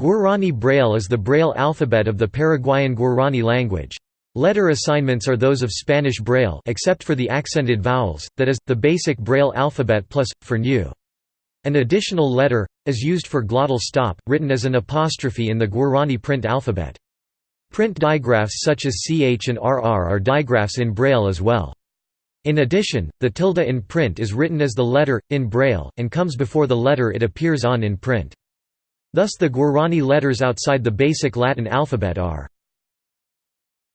Guarani Braille is the Braille alphabet of the Paraguayan Guarani language. Letter assignments are those of Spanish Braille except for the accented vowels, that is, the basic Braille alphabet plus, for new. An additional letter, is used for glottal stop, written as an apostrophe in the Guarani print alphabet. Print digraphs such as ch and rr are digraphs in Braille as well. In addition, the tilde in print is written as the letter, in Braille, and comes before the letter it appears on in print. Thus the Guarani letters outside the basic Latin alphabet are